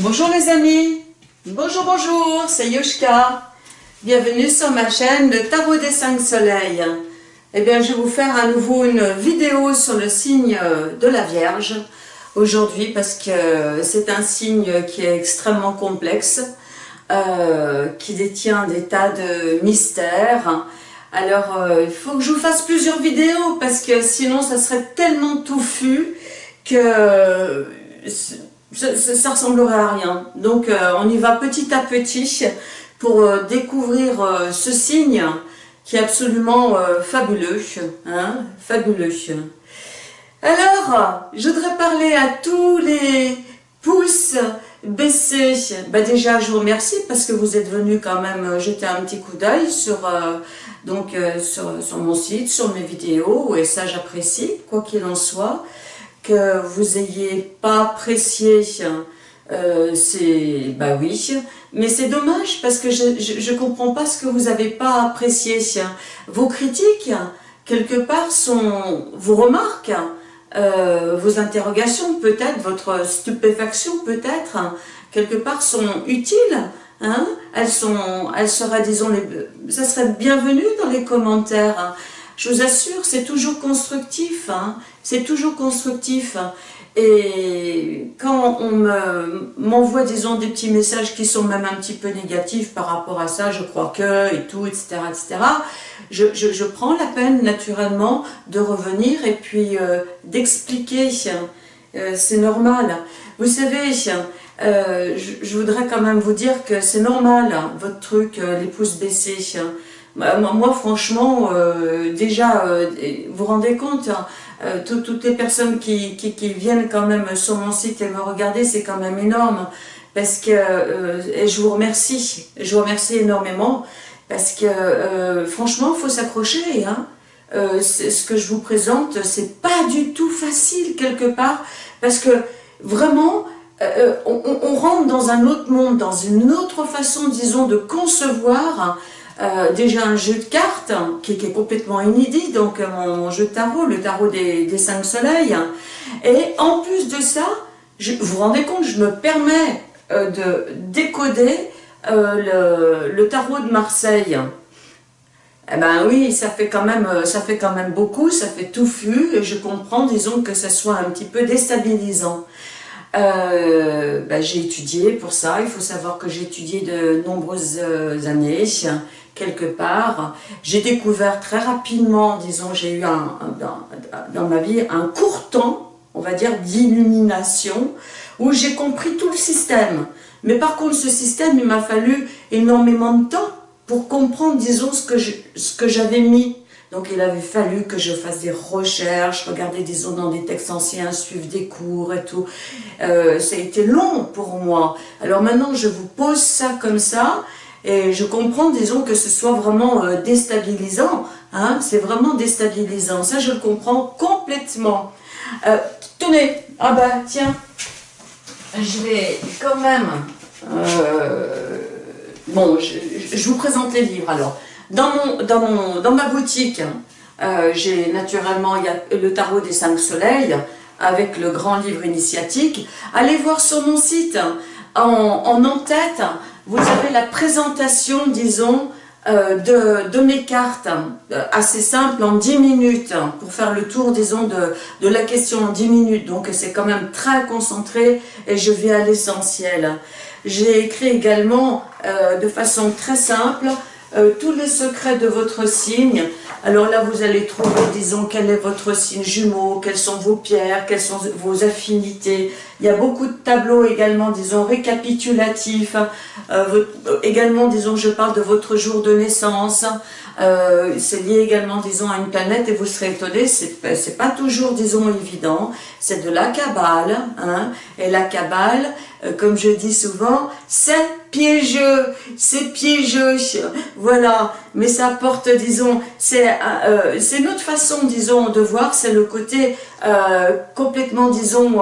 Bonjour les amis, bonjour bonjour, c'est Yoshka. Bienvenue sur ma chaîne Le Tarot des 5 Soleils. Eh bien, je vais vous faire à nouveau une vidéo sur le signe de la Vierge aujourd'hui parce que c'est un signe qui est extrêmement complexe, euh, qui détient des tas de mystères. Alors, euh, il faut que je vous fasse plusieurs vidéos parce que sinon, ça serait tellement touffu que ça, ressemblerait à rien. Donc euh, on y va petit à petit pour euh, découvrir euh, ce signe qui est absolument fabuleux. Hein, fabuleux. Alors, je voudrais parler à tous les pouces baissés. Bah déjà, je vous remercie parce que vous êtes venus quand même jeter un petit coup d'œil sur, donc, sur, sur, mon site, sur mes vidéos, et ça j'apprécie, quoi qu'il en soit vous ayez pas apprécié, euh, c'est bah oui, mais c'est dommage parce que je, je, comprends pas ce que vous avez pas apprécié. Vos critiques, quelque part, sont vos remarques, euh, vos interrogations peut-être, votre stupéfaction peut-être, quelque part sont utiles. Hein elles sont, elles seraient, disons, les, ça serait bienvenu dans les commentaires. Je vous assure, c'est toujours constructif, hein. c'est toujours constructif. Et quand on m'envoie, disons, des petits messages qui sont même un petit peu négatifs par rapport à ça, je crois que, et tout, etc., etc., je, prends la peine, naturellement, de revenir et puis euh, d'expliquer. Euh, c'est normal. Vous savez, euh, je, voudrais quand même vous dire que c'est normal, votre truc, les pouces baissés. Bah, moi, franchement, euh, déjà, euh, vous vous rendez compte, hein, euh, toutes les personnes qui, viennent quand même sur mon site et me regarder, c'est quand même énorme. Parce que, et je vous remercie, je vous remercie énormément, parce que franchement, il faut s'accrocher. Hein. ce que je vous présente, c'est pas du tout facile quelque part, parce que vraiment, on, on, rentre dans un autre monde, dans une autre façon, disons, de concevoir euh, déjà un jeu de cartes qui, est complètement inédit, donc euh, mon, jeu de tarot, le tarot des, cinq soleils. Et en plus de ça, je, vous vous rendez compte, je me permets euh, de décoder le, tarot de Marseille. Eh ben oui, ça fait quand même, ça fait quand même beaucoup, ça fait touffu, et je comprends, disons, que ça soit un petit peu déstabilisant. Ben, j'ai étudié pour ça, il faut savoir que j'ai étudié de nombreuses années, quelque part. J'ai découvert très rapidement, disons, j'ai eu dans, ma vie un court temps, on va dire, d'illumination, où j'ai compris tout le système. Mais par contre, ce système, il m'a fallu énormément de temps pour comprendre, disons, ce que j'avais mis. Donc il avait fallu que je fasse des recherches, regarder, disons, dans des textes anciens, suivre des cours et tout. Euh, ça a été long pour moi. Alors maintenant, je vous pose ça comme ça, et je comprends, disons, que ce soit vraiment euh, déstabilisant. Hein, c'est vraiment déstabilisant. Ça, je le comprends complètement. Euh, tenez, ah bah tiens, je vais quand même... Euh, bon, je, vous présente les livres alors. Dans, mon, dans, mon, dans ma boutique, hein, j'ai naturellement le tarot des cinq soleils avec le grand livre initiatique. Allez voir sur mon site, en, en en-tête, vous avez la présentation, disons, euh, de, de, mes cartes, euh, assez simple, en 10 minutes, pour faire le tour, disons, de, de la question en 10 minutes. Donc c'est quand même très concentré et je vais à l'essentiel. J'ai écrit également euh, de façon très simple tous les secrets de votre signe, alors là, vous allez trouver, disons, quel est votre signe jumeau, quelles sont vos pierres, quelles sont vos affinités. Il y a beaucoup de tableaux également, disons, récapitulatifs. Euh, également, disons, je parle de votre jour de naissance. Euh, c'est lié également, disons, à une planète et vous serez étonné, c'est pas toujours, disons, évident. C'est de la cabale, hein, et la cabale, euh, comme je dis souvent, c'est piégeux, c'est piégeux, voilà. Mais ça porte, disons, c'est euh, une autre façon, disons, de voir, c'est le côté complètement, disons,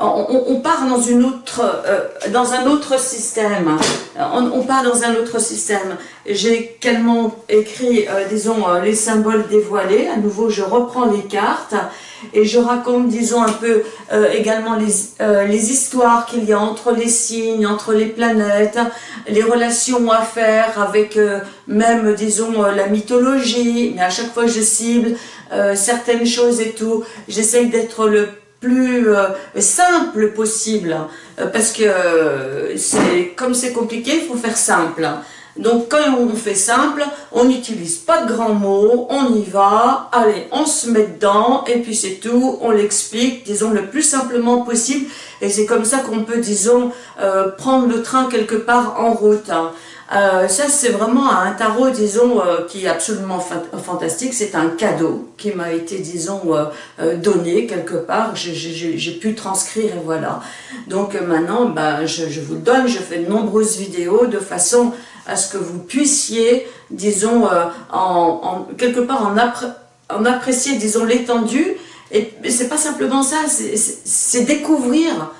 on, part euh, dans un autre système. On, part dans un autre système. J'ai également écrit, euh, disons, euh, les symboles dévoilés. À nouveau, je reprends les cartes et je raconte, disons, un peu également les, les histoires qu'il y a entre les signes, entre les planètes, les relations à faire avec même, disons, la mythologie. Mais à chaque fois, je cible certaines choses et tout. J'essaye d'être le plus euh, simple possible, euh, parce que euh, c'est comme c'est compliqué, il faut faire simple. Donc quand on fait simple, on n'utilise pas de grands mots, on y va, allez, on se met dedans, et puis c'est tout, on l'explique, disons, le plus simplement possible, et c'est comme ça qu'on peut, disons, prendre le train quelque part en route. Hein. Euh, ça, c'est vraiment un tarot, disons, euh, qui est absolument fantastique. C'est un cadeau qui m'a été, disons, euh, donné quelque part. J'ai pu transcrire et voilà. Donc maintenant, ben, je, vous le donne. Je fais de nombreuses vidéos de façon à ce que vous puissiez, disons, en, quelque part en, apprécier, disons, l'étendue. Et c'est pas simplement ça, c'est découvrir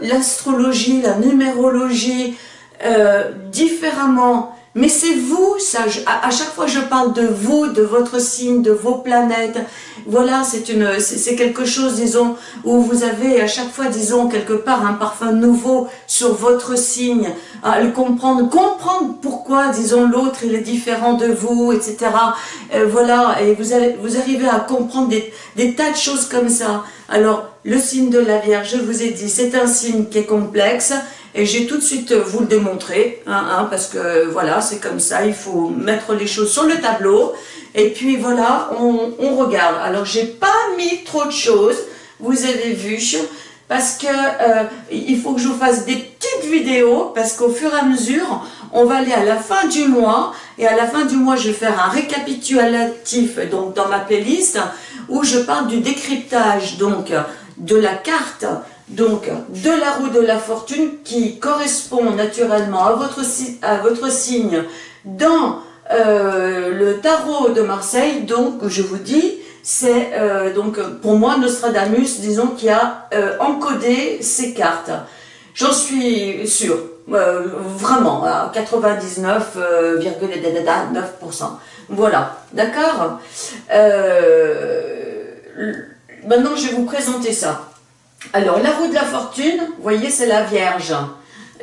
l'astrologie, la numérologie, euh, différemment. Mais c'est vous, ça, à, chaque fois je parle de vous, de votre signe, de vos planètes. Voilà, c'est une, c'est quelque chose, disons, où vous avez à chaque fois, disons, quelque part un parfum nouveau sur votre signe, à le comprendre, comprendre pourquoi, disons, l'autre il est différent de vous, etc. Euh, voilà, et vous, allez, vous arrivez à comprendre des, des tas de choses comme ça. Alors, le signe de la Vierge, je vous ai dit, c'est un signe qui est complexe, et j'ai tout de suite vous le démontré, hein, hein, parce que voilà, c'est comme ça, il faut mettre les choses sur le tableau. Et puis voilà, on, regarde. Alors j'ai pas mis trop de choses, vous avez vu, parce que euh, il faut que je vous fasse des petites vidéos, parce qu'au fur et à mesure, on va aller à la fin du mois, et à la fin du mois, je vais faire un récapitulatif donc dans ma playlist, où je parle du décryptage donc de la carte donc de la roue de la fortune qui correspond naturellement à votre, à votre signe dans euh, le tarot de Marseille, donc je vous dis, c'est euh, donc pour moi Nostradamus, disons, qui a euh, encodé ces cartes. J'en suis sûre, vraiment, à 99,9%. Voilà, d'accord Maintenant, je vais vous présenter ça. Alors, la roue de la fortune, vous voyez, c'est la Vierge.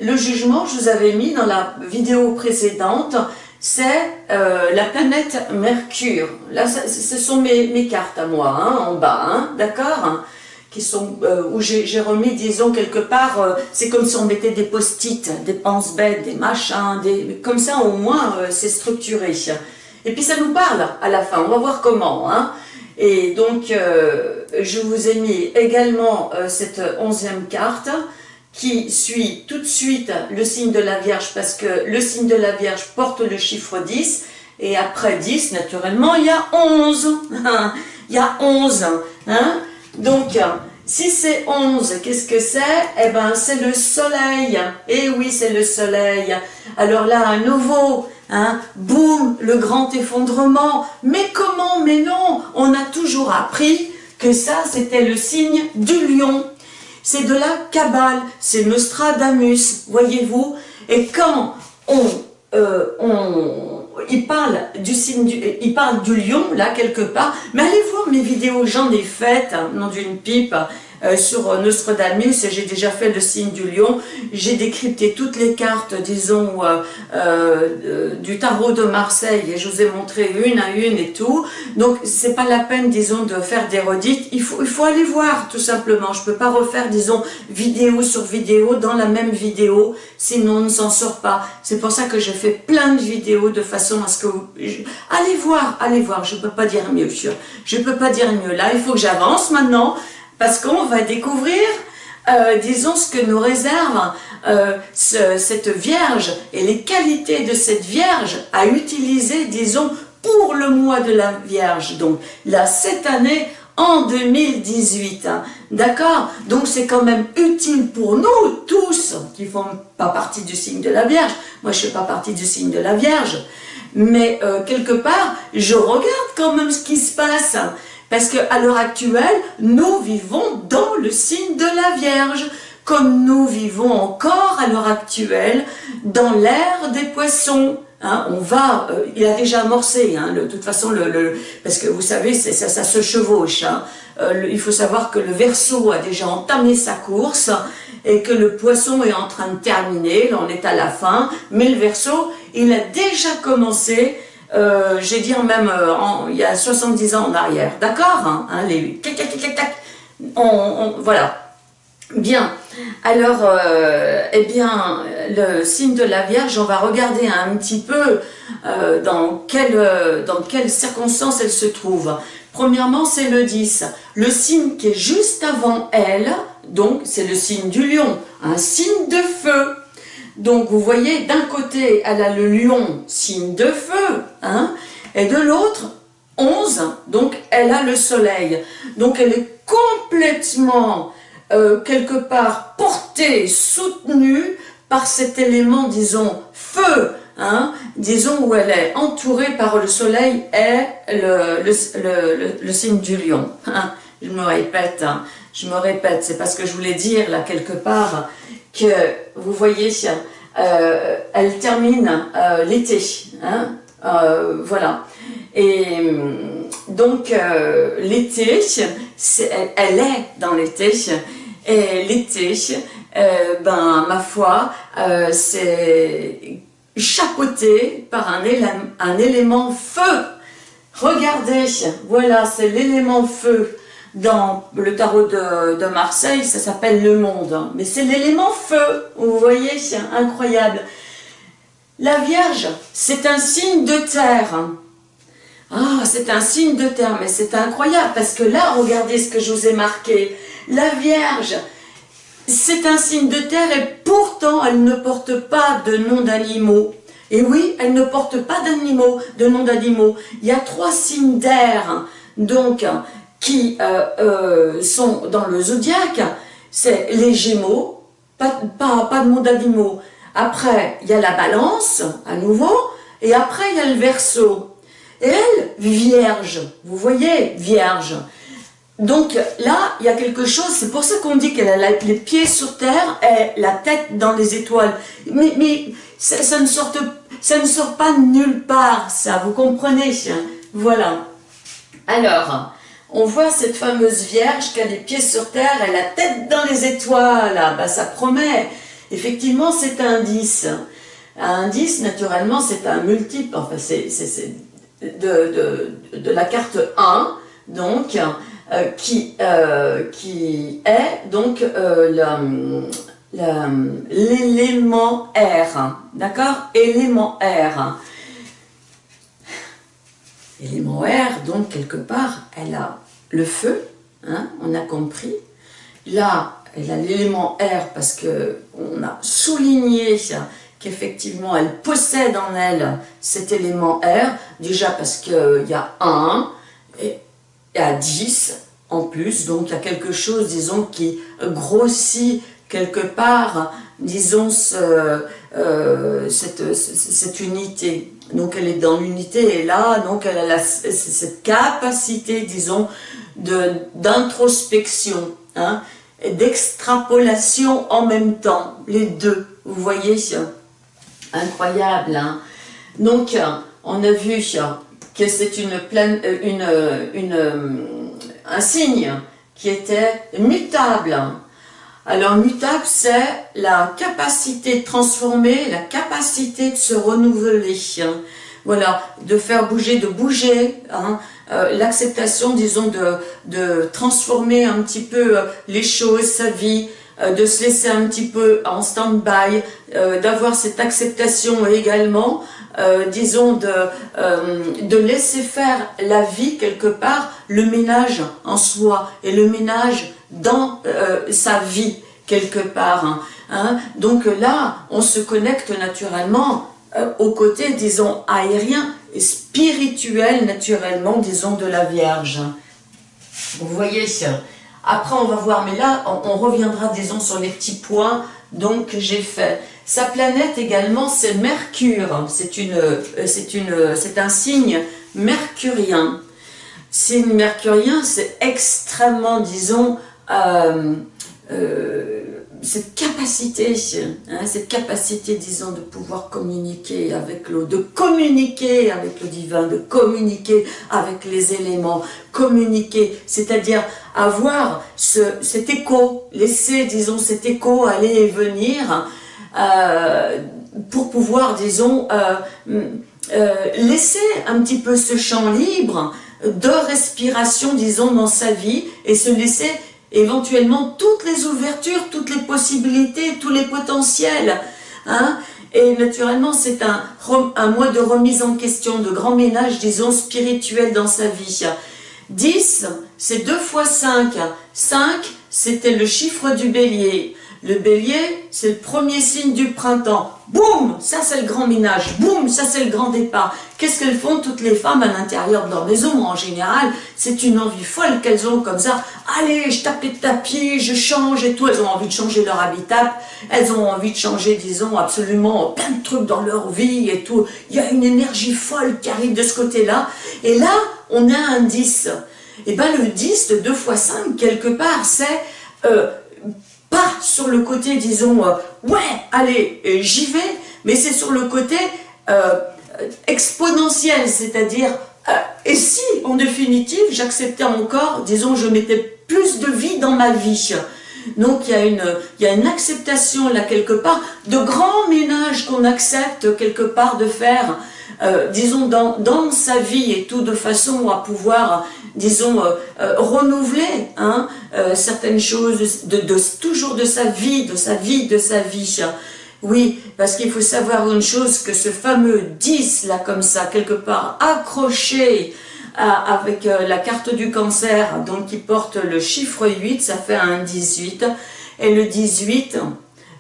Le jugement, je vous avais mis dans la vidéo précédente, c'est euh, la planète Mercure. Là, ce sont mes, cartes à moi, hein, en bas, hein, d'accord? Qui sont euh, où j'ai remis, disons, quelque part, euh, c'est comme si on mettait des post-it, des pense-bêtes, des machins, des, comme ça au moins c'est structuré. Et puis ça nous parle à la fin, on va voir comment. Hein. Et donc, euh, je vous ai mis également euh, cette onzième carte qui suit tout de suite le signe de la Vierge parce que le signe de la Vierge porte le chiffre 10 et après 10, naturellement, il y a 11. il y a 11. Hein Donc, si c'est 11, qu'est-ce que c'est? Eh ben, c'est le soleil. Eh oui, c'est le soleil. Alors là, à nouveau, Hein, boum, le grand effondrement. Mais comment? Mais non, on a toujours appris que ça, c'était le signe du lion. C'est de la cabale, c'est Nostradamus, voyez-vous. Et quand on, euh, on, il parle du signe, du, il parle du lion, là, quelque part, mais allez voir mes vidéos, j'en ai faites, hein, non d'une pipe, euh, sur Nostradamus, j'ai déjà fait le signe du lion, j'ai décrypté toutes les cartes, disons, euh, euh, du tarot de Marseille, et je vous ai montré une à une et tout, donc c'est pas la peine, disons, de faire des redites, il faut, il faut aller voir, tout simplement, je peux pas refaire, disons, vidéo sur vidéo dans la même vidéo, sinon on ne s'en sort pas, c'est pour ça que je fais plein de vidéos de façon à ce que vous... Allez voir, allez voir, je peux pas dire mieux, je peux pas dire mieux, là il faut que j'avance maintenant, parce qu'on va découvrir, euh, disons, ce que nous réserve euh, cette Vierge et les qualités de cette Vierge à utiliser, disons, pour le mois de la Vierge. Donc là, cette année, en 2018. Hein. D'accord? Donc c'est quand même utile pour nous tous qui ne font pas partie du signe de la Vierge. Moi, je ne fais pas partie du signe de la Vierge. Mais euh, quelque part, je regarde quand même ce qui se passe. Parce qu'à l'heure actuelle, nous vivons dans le signe de la Vierge, comme nous vivons encore à l'heure actuelle dans l'ère des poissons. Hein, on va, euh, il a déjà amorcé, hein, de toute façon, parce que vous savez, ça, ça, se chevauche. Hein. Euh, il faut savoir que le verso a déjà entamé sa course et que le poisson est en train de terminer, là on est à la fin, mais le verso, il a déjà commencé, euh, j'ai dire même il y a 70 ans en arrière, d'accord voilà, bien. Alors, euh, eh bien, le signe de la Vierge, on va regarder un petit peu euh, dans, quelle, euh, dans quelles circonstances elle se trouve. Premièrement, c'est le 10. Le signe qui est juste avant elle, donc c'est le signe du lion, un signe de feu. Donc vous voyez, d'un côté, elle a le lion, signe de feu, hein, et de l'autre, 11, donc elle a le soleil. Donc elle est complètement euh, quelque part portée, soutenue par cet élément, disons, feu, hein, disons où elle est entourée par le soleil et le, signe du lion. Hein. Je me répète, hein, je me répète, c'est parce que je voulais dire là quelque part que, vous voyez, euh, elle termine euh, l'été, hein, voilà. Et donc l'été, elle est dans l'été, et l'été, euh, ben, ma foi, euh, c'est chapeauté par un, un élément feu. Regardez, voilà, c'est l'élément feu. Dans le tarot de, Marseille, ça s'appelle le monde. Mais c'est l'élément feu, vous voyez, incroyable. La Vierge, c'est un signe de terre. Ah, c'est un signe de terre, mais c'est incroyable, parce que là, regardez ce que je vous ai marqué. La Vierge, c'est un signe de terre et pourtant elle ne porte pas de nom d'animaux. Et oui, elle ne porte pas d'animaux, de nom d'animaux. Il y a trois signes d'air, donc, qui euh, euh, sont dans le zodiaque. C'est les Gémeaux, pas, pas, pas de nom d'animaux. Après, il y a la balance, à nouveau, et après, il y a le verso. Et elle, vierge, vous voyez, vierge. Donc là, il y a quelque chose, c'est pour ça qu'on dit qu'elle a les pieds sur terre et la tête dans les étoiles. Mais, mais ça, ne sort, ça ne sort pas nulle part, ça, vous comprenez Voilà. Alors, on voit cette fameuse Vierge qui a les pieds sur terre et la tête dans les étoiles. Ah, bah, ça promet. Effectivement, c'est un 10. Un 10, naturellement, c'est un multiple. Enfin, c'est de, la carte 1. Donc, euh, qui, euh, qui est donc euh, l'élément R, d'accord? Élément R. Élément R, donc quelque part, elle a le feu, hein, on a compris. Là, elle a l'élément R parce que on a souligné qu'effectivement elle possède en elle cet élément R, déjà parce qu'il y a 1, et à 10 en plus, donc il y a quelque chose, disons, qui grossit quelque part, disons, euh, cette, cette, unité. Donc elle est dans l'unité et là, donc elle a cette capacité, disons, d'introspection, hein, et d'extrapolation en même temps, les deux, vous voyez, incroyable. Hein. Donc, on a vu que c'est une, pleine, euh, une, euh, euh, un signe qui était mutable. Alors mutable, c'est la capacité de transformer, la capacité de se renouveler. Voilà, de faire bouger, de bouger, hein. l'acceptation, disons, de, transformer un petit peu les choses, sa vie, de se laisser un petit peu en stand-by, d'avoir cette acceptation également euh, disons, de, euh, de laisser faire la vie quelque part, le ménage en soi et le ménage dans euh, sa vie quelque part. Hein, hein. Donc là, on se connecte naturellement au côté, disons, aérien et spirituel naturellement, disons, de la Vierge. Vous voyez, après on va voir, mais là, on, on reviendra, disons, sur les petits points donc j'ai fait. Sa planète également, c'est Mercure. C'est une, euh, c'est une, c'est un signe mercurien. signe mercurien, c'est extrêmement, disons, euh, euh, cette capacité, hein, cette capacité, disons, de pouvoir communiquer avec l'eau, de communiquer avec le divin, de communiquer avec les éléments, communiquer, c'est-à-dire avoir ce, cet écho, laisser, disons, cet écho aller et venir, euh, pour pouvoir, disons, laisser un petit peu ce champ libre de respiration, disons, dans sa vie, et se laisser éventuellement toutes les ouvertures, toutes les possibilités, tous les potentiels. Hein et naturellement, c'est un, un mois de remise en question, de grand ménage, disons, spirituel dans sa vie. 10, c'est 2 fois 5. 5, c'était le chiffre du bélier. Le bélier, c'est le premier signe du printemps. Boum Ça, c'est le grand ménage. Boum Ça, c'est le grand départ. Qu'est-ce qu'elles font toutes les femmes à l'intérieur de leur maison En général, c'est une envie folle qu'elles ont comme ça. Allez, je tape les tapis, je change et tout. Elles ont envie de changer leur habitat. Elles ont envie de changer, disons, absolument plein de trucs dans leur vie et tout. Il y a une énergie folle qui arrive de ce côté-là. Et là, on a un 10. Et bien, le 10 de 2 x 5, quelque part, c'est... Euh, pas sur le côté, disons, euh, ouais, allez, euh, j'y vais, mais c'est sur le côté euh, exponentiel, c'est-à-dire, et si, en définitive, j'acceptais encore, disons, je mettais plus de vie dans ma vie. Donc il y, a une, acceptation là quelque part, de grands ménages qu'on accepte quelque part de faire, disons dans, dans sa vie et tout de façon à pouvoir disons, euh, euh, renouveler hein, euh, certaines choses, de, toujours de sa vie, de sa vie, de sa vie. Oui, parce qu'il faut savoir une chose, que ce fameux 10, là, comme ça, quelque part, accroché avec la carte du cancer, donc qui porte le chiffre 8, ça fait un 18, et le 18,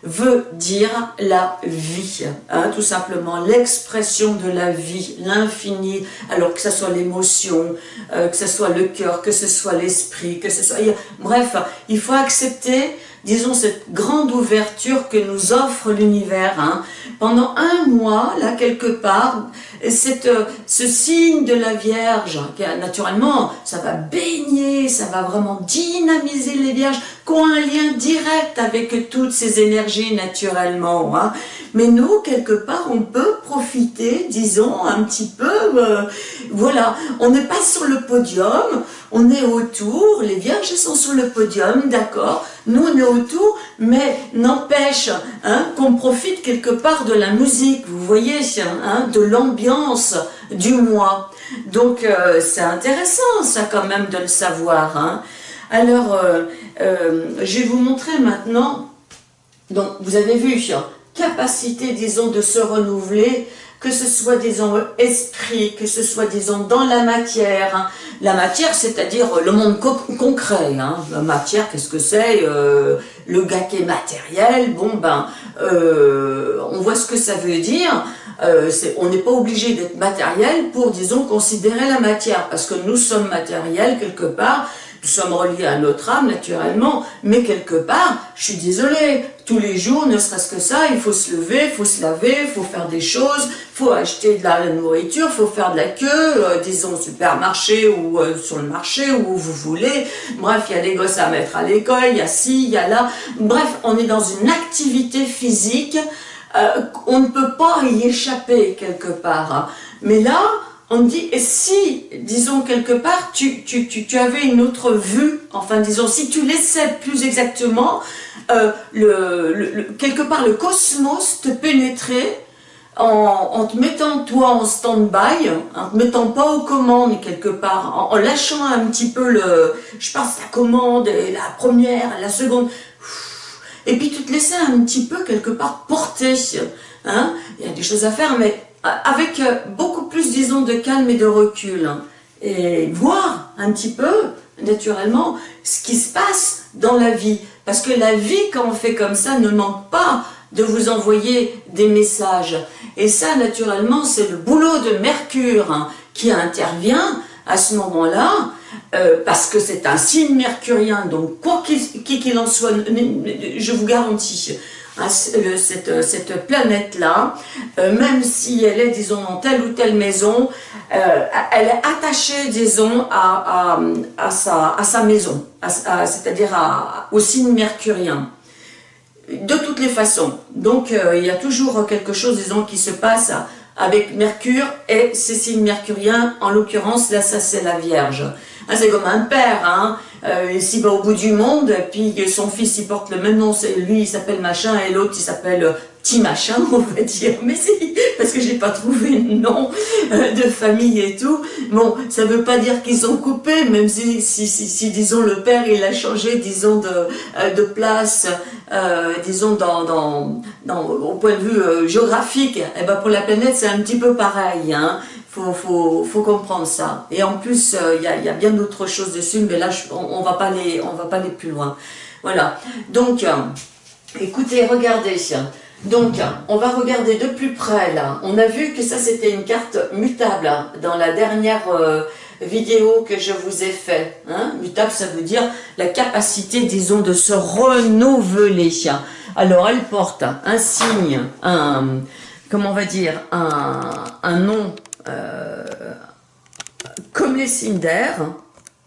veut dire la vie, hein, tout simplement, l'expression de la vie, l'infini, alors que ce soit l'émotion, euh, que ce soit le cœur, que ce soit l'esprit, que ce soit... Bref, il faut accepter disons, cette grande ouverture que nous offre l'univers. Hein. Pendant un mois, là, quelque part, cette, euh, ce signe de la Vierge, qui naturellement, ça va baigner, ça va vraiment dynamiser les Vierges, qui ont un lien direct avec toutes ces énergies naturellement. Hein. Mais nous, quelque part, on peut profiter, disons, un petit peu, euh, voilà, on n'est pas sur le podium, on est autour, les vierges sont sur le podium, d'accord, nous on est autour, mais n'empêche hein, qu'on profite quelque part de la musique, vous voyez, hein, de l'ambiance du mois. Donc euh, c'est intéressant ça quand même de le savoir. Hein. Alors, euh, je vais vous montrer maintenant, donc vous avez vu, capacité, disons, de se renouveler, que ce soit, disons, esprit, que ce soit, disons, dans la matière. Hein. La matière, c'est-à-dire le monde concret. Hein. La matière, qu'est-ce que c'est euh, Le gars matériel, bon ben, euh, on voit ce que ça veut dire. Euh, on n'est pas obligé d'être matériel pour, disons, considérer la matière, parce que nous sommes matériels quelque part, nous sommes reliés à notre âme, naturellement, mais quelque part, je suis désolée, tous les jours, ne serait-ce que ça, il faut se lever, il faut se laver, il faut faire des choses, il faut acheter de la, nourriture, il faut faire de la queue, euh, disons au supermarché ou euh, sur le marché, où vous voulez. Bref, il y a des gosses à mettre à l'école, il y a ci, il y a là. Bref, on est dans une activité physique, euh, on ne peut pas y échapper quelque part. Mais là, on dit, et si, disons quelque part, tu, tu, tu, avais une autre vue, enfin disons, si tu laissais plus exactement, euh, le, quelque part le cosmos te pénétrer en, te mettant toi en stand-by, en te mettant pas aux commandes quelque part, en, lâchant un petit peu le, je passe la commande, la première, la seconde, et puis tu te laissais un petit peu quelque part porter, hein, il y a des choses à faire, mais avec euh, beaucoup plus, disons, de calme et de recul, hein, et voir un petit peu, naturellement, ce qui se passe dans la vie. Parce que la vie, quand on fait comme ça, ne manque pas de vous envoyer des messages. Et ça, naturellement, c'est le boulot de Mercure hein, qui intervient à ce moment-là, euh, parce que c'est un signe mercurien, donc quoi qu'il en soit, je vous garantis, cette, cette planète-là, euh, même si elle est, disons, dans telle ou telle maison, euh, elle est attachée, disons, à, à, sa, à sa, maison, c'est-à-dire au signe mercurien. De toutes les façons. Donc, euh, il y a toujours quelque chose, disons, qui se passe avec Mercure et ses signes mercuriens. En l'occurrence, là, ça, c'est la Vierge. Hein, c'est comme un père, hein. Euh, va au bout du monde, puis son fils, il porte le même nom, lui, il s'appelle machin, et l'autre, il s'appelle petit machin, on va dire, mais si, parce que j'ai pas trouvé de nom euh, de famille et tout. Bon, ça veut pas dire qu'ils sont coupés, même si, si, si, disons, le père, il a changé, disons, de, euh, de place, euh, disons, dans, dans, dans, au point de vue géographique, et eh ben pour la planète, c'est un petit peu pareil, hein. Faut, faut, comprendre ça. Et en plus, il y, a, bien d'autres choses dessus, mais là, on, va pas on va pas aller plus loin. Voilà. Donc, écoutez, regardez. Donc, on va regarder de plus près là. On a vu que ça c'était une carte mutable dans la dernière euh, vidéo que je vous ai fait. Hein. Mutable, ça veut dire la capacité, disons, de se renouveler. Alors, elle porte un signe, un, comment on va dire, un, nom euh, comme les signes.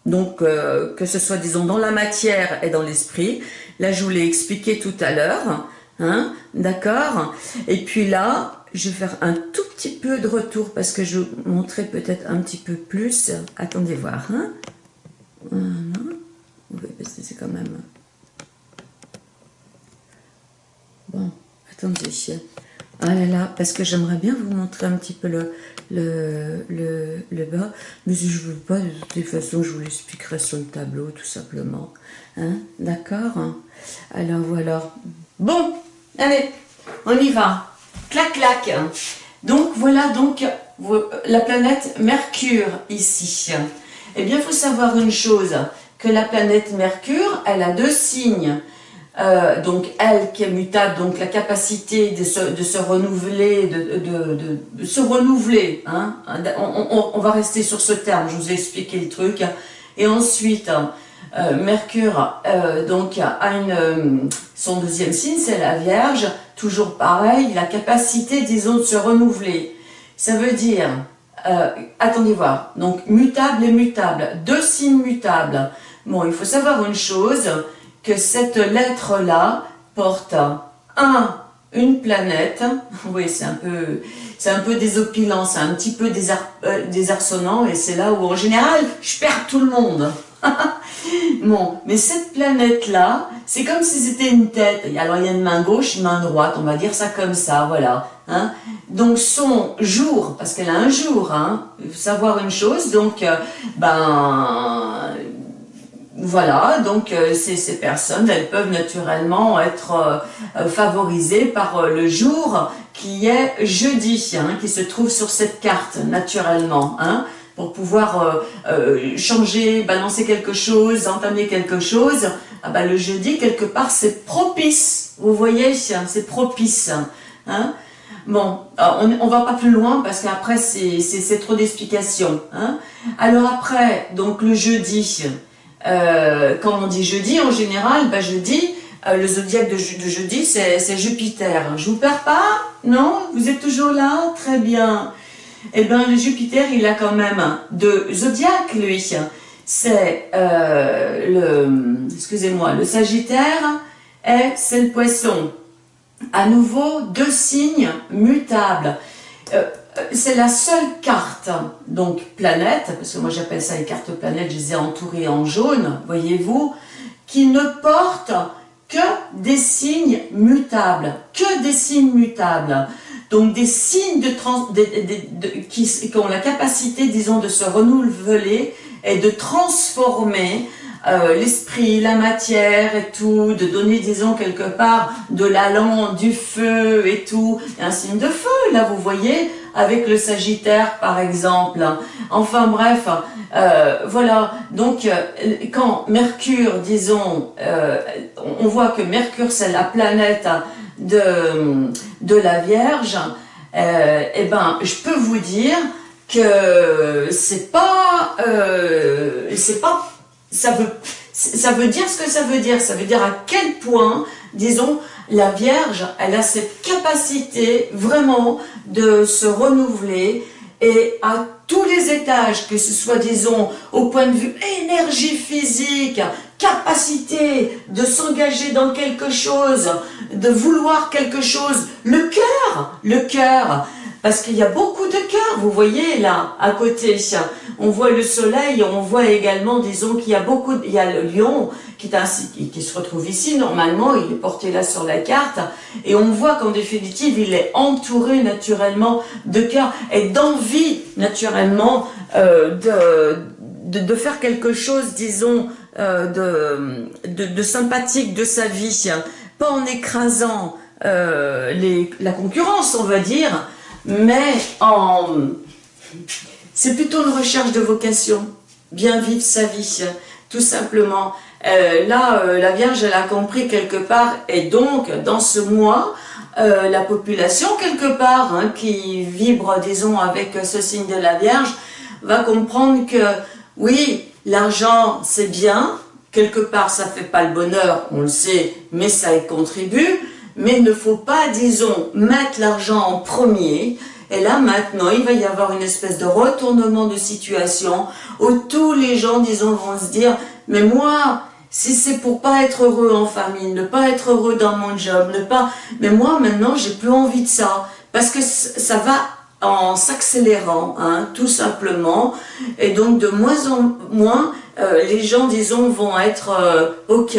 Donc, euh, que ce soit, disons, dans la matière et dans l'esprit. Là, je vous l'ai expliqué tout à l'heure. Hein D'accord Et puis là, je vais faire un tout petit peu de retour parce que je vous montrer peut-être un petit peu plus. Attendez voir. Hein oui, parce que c'est quand même... Bon, attendez. Ah là là, parce que j'aimerais bien vous montrer un petit peu le, le, le, le bas. Mais si je veux pas, de toute façon, je vous l'expliquerai sur le tableau, tout simplement. Hein D'accord Alors voilà. Bon, Allez, on y va. Clac, clac. Donc, voilà donc la planète Mercure ici. Eh bien, il faut savoir une chose, que la planète Mercure, elle a deux signes. Euh, donc, elle qui est mutable, donc la capacité de se, renouveler, de, se renouveler. Hein. On, va rester sur ce terme, je vous ai expliqué le truc. Et ensuite, euh, Mercure euh, donc a une, son deuxième signe, c'est la Vierge, toujours pareil, la capacité, disons, de se renouveler. Ça veut dire, attendez voir, donc mutable et mutable, deux signes mutables. Bon, il faut savoir une chose, que cette lettre-là porte un, une planète, oui c'est un peu c'est un peu désopilant, c'est un petit peu désarçonnant, et c'est là où en général je perds tout le monde. bon, mais cette planète-là, c'est comme si c'était une tête. Alors il y a une main gauche, une main droite, on va dire ça comme ça, voilà. Hein. Donc son jour, parce qu'elle a un jour, hein, savoir une chose, donc euh, ben voilà, donc euh, ces, personnes, elles peuvent naturellement être euh, favorisées par le jour qui est jeudi, hein, qui se trouve sur cette carte, naturellement. Hein pour pouvoir euh, euh, changer, balancer quelque chose, entamer quelque chose, ah bah, le jeudi, quelque part, c'est propice. Vous voyez, c'est propice. Hein bon, on ne va pas plus loin parce qu'après, c'est trop d'explications. Hein Alors après, donc le jeudi, euh, quand on dit jeudi, en général, bah, jeudi, euh, le zodiaque de, jeudi, c'est Jupiter. Je vous perds pas Non Vous êtes toujours là Très bien eh bien le Jupiter, il a quand même de zodiaque, lui. C'est euh, le, excusez-moi, le Sagittaire et c'est le Poisson. À nouveau, deux signes mutables. Euh, c'est la seule carte, donc planète, parce que moi j'appelle ça les cartes planètes, je les ai entourées en jaune, voyez-vous, qui ne porte que des signes mutables, que des signes mutables. Donc des signes de, trans, qui, ont la capacité, disons, de se renouveler et de transformer euh, l'esprit, la matière et tout, de donner, disons, quelque part de l'allant, du feu et tout. un signe de feu, là, vous voyez, avec le Sagittaire, par exemple. Enfin, bref, euh, voilà. Donc, euh, quand Mercure, disons, on voit que Mercure, c'est la planète de, de la Vierge, euh, eh ben, je peux vous dire que c'est pas, euh, c'est pas, ça veut, ça veut dire ce que ça veut dire. Ça veut dire à quel point, disons, la Vierge, elle a cette capacité vraiment de se renouveler et à tous les étages, que ce soit, disons, au point de vue énergie physique, capacité de s'engager dans quelque chose, de vouloir quelque chose, le cœur, le cœur, parce qu'il y a beaucoup de cœurs, vous voyez là, à côté, on voit le soleil, on voit également, disons qu'il y a beaucoup, il y a le lion qui, se retrouve ici, normalement, il est porté là sur la carte, et on voit qu'en définitive, il est entouré naturellement de cœurs et d'envie, naturellement, euh, de, de, faire quelque chose, disons, euh, de, de, sympathique de sa vie, pas en écrasant euh, la concurrence, on va dire, mais en... c'est plutôt une recherche de vocation, bien vivre sa vie, tout simplement. Euh, là, euh, la Vierge, elle a compris quelque part, et donc, dans ce mois, euh, la population, quelque part, hein, qui vibre, disons, avec ce signe de la Vierge, va comprendre que, oui, l'argent, c'est bien, quelque part, ça fait pas le bonheur, on le sait, mais ça y contribue, mais il ne faut pas, disons, mettre l'argent en premier, et là, maintenant, il va y avoir une espèce de retournement de situation où tous les gens, disons, vont se dire « Mais moi, si c'est pour pas être heureux en famille, ne pas être heureux dans mon job, ne pas... Mais moi, maintenant, j'ai plus envie de ça. Parce que ça va en s'accélérant, hein, tout simplement. Et donc, de moins en moins, euh, les gens, disons, vont être euh, OK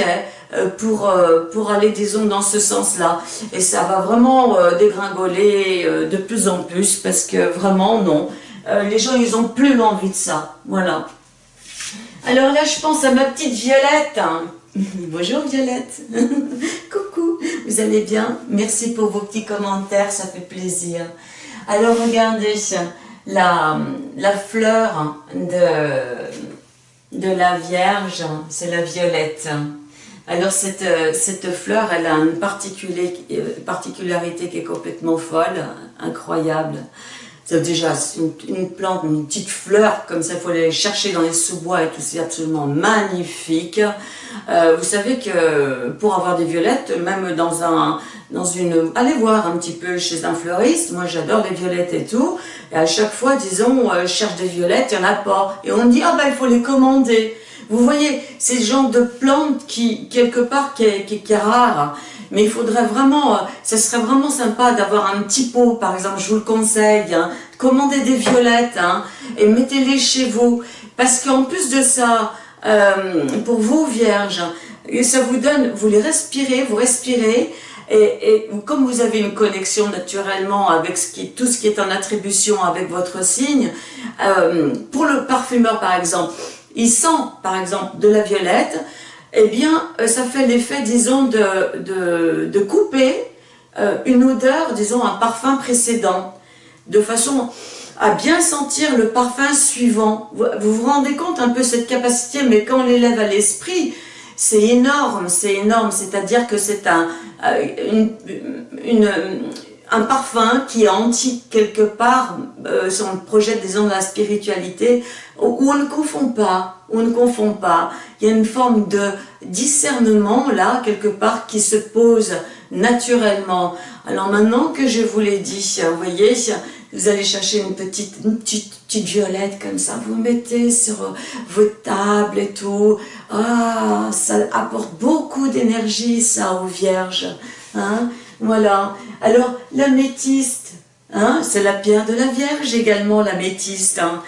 pour, pour aller, disons, dans ce sens-là. Et ça va vraiment dégringoler de plus en plus parce que vraiment, non. les gens, ils ont plus envie de ça. Voilà. Alors là, je pense à ma petite Violette. Bonjour Violette. Coucou, vous allez bien? Merci pour vos petits commentaires, ça fait plaisir. Alors regardez, la, la fleur de, de la Vierge, c'est la violette. Alors cette, cette fleur, elle a une particularité qui est complètement folle, incroyable. C'est déjà une, plante, une petite fleur, comme ça, il faut aller chercher dans les sous-bois et tout, c'est absolument magnifique. Euh, vous savez que pour avoir des violettes, même dans un, dans une, allez voir un petit peu chez un fleuriste, moi j'adore les violettes et tout, et à chaque fois, disons, euh, je cherche des violettes, il n'y en a pas, et on me dit, ah ben il faut les commander. Vous voyez, c'est le genre de plante qui, quelque part, qui est, rare, mais il faudrait vraiment, euh, ce serait vraiment sympa d'avoir un petit pot, par exemple, je vous le conseille, hein, commandez des violettes hein, et mettez-les chez vous, parce qu'en plus de ça, euh, pour vous vierges, ça vous donne, vous les respirez, vous respirez, et, comme vous avez une connexion naturellement avec ce qui, tout ce qui est en attribution avec votre signe, euh, pour le parfumeur par exemple, il sent par exemple de la violette, eh bien, euh, ça fait l'effet, disons, de, couper euh, une odeur, disons, un parfum précédent, de façon à bien sentir le parfum suivant. Vous vous rendez compte un peu cette capacité, mais quand on l'élève à l'esprit, c'est énorme, c'est énorme, c'est-à-dire que c'est un, euh, une, un parfum qui est antique quelque part, euh, si on projette disons de la spiritualité, où on ne confond pas, on ne confond pas. Il y a une forme de discernement là, quelque part, qui se pose naturellement. Alors maintenant que je vous l'ai dit, vous voyez, vous allez chercher une petite, une petite, petite violette comme ça, vous mettez sur votre table et tout. Ah, ça apporte beaucoup d'énergie ça aux vierges. Hein voilà. Alors, l'améthyste, hein, c'est la pierre de la Vierge également, l'améthyste. Hein.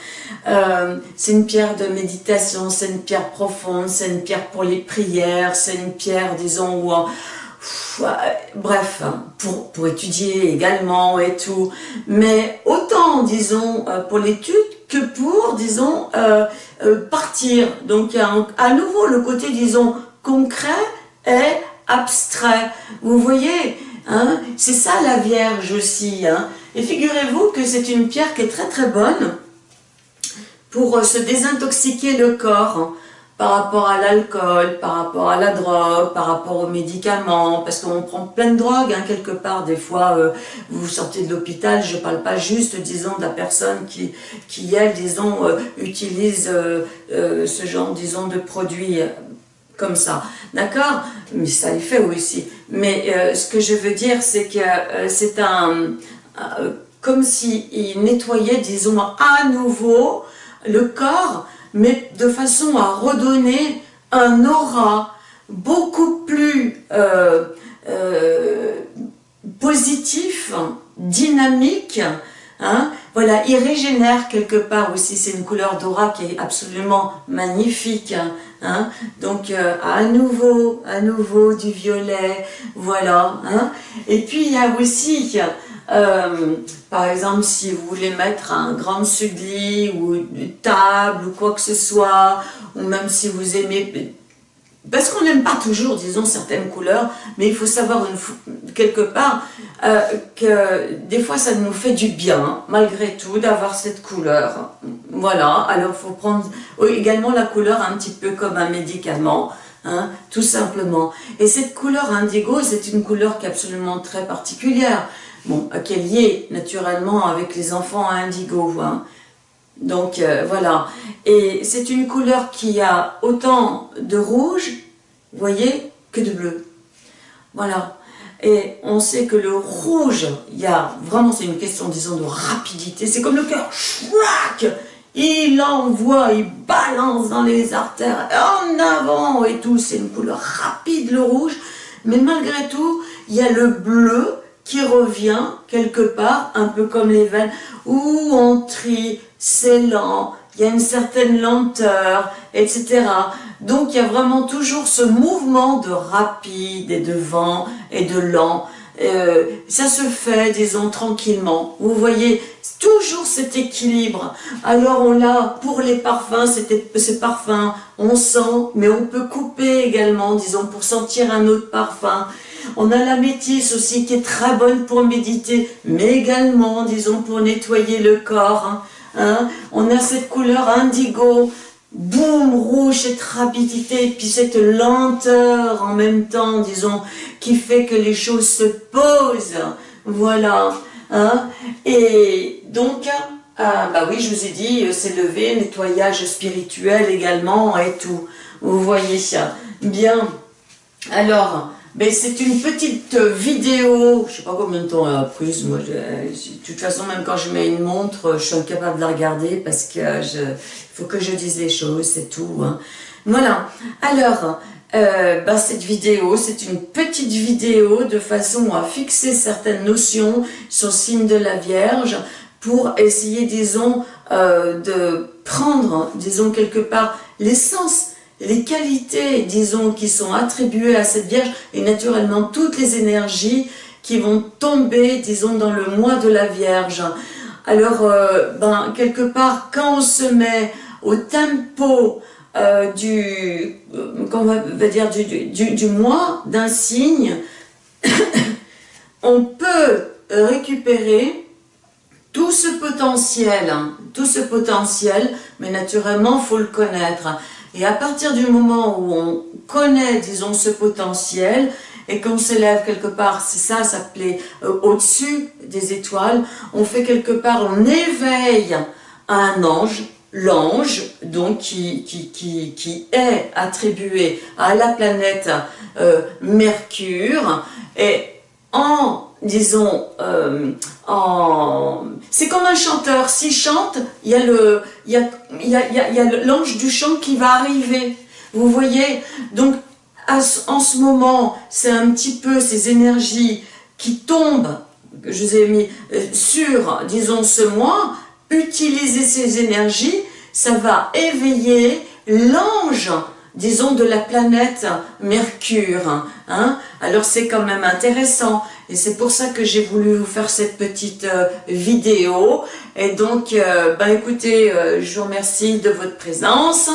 Euh, c'est une pierre de méditation, c'est une pierre profonde, c'est une pierre pour les prières, c'est une pierre, disons, où... bref, hein, pour, pour étudier également et tout. Mais autant, disons, euh, pour l'étude que pour, disons, euh, partir. Donc, à nouveau le côté, disons, concret et abstrait. Vous voyez, Hein? C'est ça la Vierge aussi. Hein? Et figurez-vous que c'est une pierre qui est très très bonne pour euh, se désintoxiquer le corps hein, par rapport à l'alcool, par rapport à la drogue, par rapport aux médicaments, parce qu'on prend plein de drogues hein, quelque part. Des fois, euh, vous sortez de l'hôpital, je ne parle pas juste, disons, de la personne qui, qui elle, disons, euh, utilise ce genre, disons, de produits comme ça, d'accord? Mais ça y fait aussi. Mais euh, ce que je veux dire, c'est que euh, c'est un... Euh, comme s'il nettoyait, disons, à nouveau le corps, mais de façon à redonner un aura beaucoup plus positif, dynamique, hein. voilà, il régénère quelque part aussi, c'est une couleur d'aura qui est absolument magnifique, hein. donc euh, à nouveau, à nouveau du violet, voilà, hein. et puis il y a aussi, par exemple, si vous voulez mettre un grand sugli ou une table ou quoi que ce soit, ou même si vous aimez parce qu'on n'aime pas toujours, disons, certaines couleurs, mais il faut savoir quelque part euh, que des fois ça nous fait du bien, malgré tout, d'avoir cette couleur. Voilà, alors il faut prendre également la couleur un petit peu comme un médicament, hein, tout simplement. Et cette couleur indigo, c'est une couleur qui est absolument très particulière, bon, qui est liée naturellement avec les enfants indigo, hein. Donc euh, voilà, et c'est une couleur qui a autant de rouge, vous voyez, que de bleu. Voilà. Et on sait que le rouge, il y a vraiment, c'est une question, disons, de rapidité. C'est comme le cœur, il envoie, il balance dans les artères, en avant et tout. C'est une couleur rapide, le rouge. Mais malgré tout, il y a le bleu qui revient quelque part, un peu comme les veines, où on trie, c'est lent, il y a une certaine lenteur, etc. Donc il y a vraiment toujours ce mouvement de rapide et de vent et de lent. Euh, ça se fait, disons, tranquillement. Vous voyez, toujours cet équilibre. Alors on a, pour les parfums, ces parfums, on sent, mais on peut couper également, disons, pour sentir un autre parfum. On a la métisse aussi qui est très bonne pour méditer, mais également, disons, pour nettoyer le corps. Hein. Hein. On a cette couleur indigo, boum, rouge, cette rapidité, puis cette lenteur en même temps, disons, qui fait que les choses se posent. Voilà. Hein. Et donc, ah, bah oui, je vous ai dit, c'est levé, nettoyage spirituel également et tout. Vous voyez ça. Bien. Alors, mais c'est une petite vidéo, je sais pas combien de temps elle a prise, moi, de toute façon, même quand je mets une montre, je suis incapable de la regarder parce que je, faut que je dise les choses, c'est tout. Hein. Voilà, alors, euh, bah, cette vidéo, c'est une petite vidéo de façon à fixer certaines notions sur le signe de la Vierge pour essayer, disons, euh, de prendre, disons, quelque part, l'essence les qualités, disons, qui sont attribuées à cette Vierge, et naturellement toutes les énergies qui vont tomber, disons, dans le mois de la Vierge. Alors, euh, ben, quelque part, quand on se met au tempo euh, du, euh, va, dire, du, du mois d'un signe, on peut récupérer tout ce potentiel, hein, tout ce potentiel, mais naturellement, il faut le connaître. Et à partir du moment où on connaît, disons, ce potentiel, et qu'on s'élève quelque part, c'est ça, ça s'appelait euh, au-dessus des étoiles, on fait quelque part, on éveille un ange, l'ange, donc qui, qui, qui, qui, est attribué à la planète euh, Mercure, et en disons, euh, c'est comme un chanteur, s'il chante, il y a il y a, y a, l'ange du chant qui va arriver, vous voyez, donc en ce moment, c'est un petit peu ces énergies qui tombent, que je vous ai mis euh, sur, disons, ce mois, utiliser ces énergies, ça va éveiller l'ange disons, de la planète Mercure. Hein. Alors c'est quand même intéressant. Et c'est pour ça que j'ai voulu vous faire cette petite euh, vidéo. Et donc, euh, ben écoutez, euh, je vous remercie de votre présence.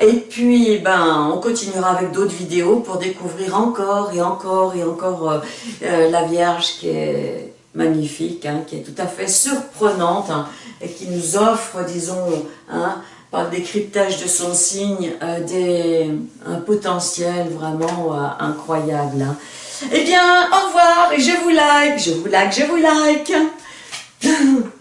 Et puis, ben, on continuera avec d'autres vidéos pour découvrir encore et encore et encore la Vierge qui est magnifique, hein, qui est tout à fait surprenante hein, et qui nous offre, disons, hein, par le décryptage de son signe, des, un potentiel vraiment incroyable. Hein. Eh bien, au revoir et je vous like, je vous like, je vous like.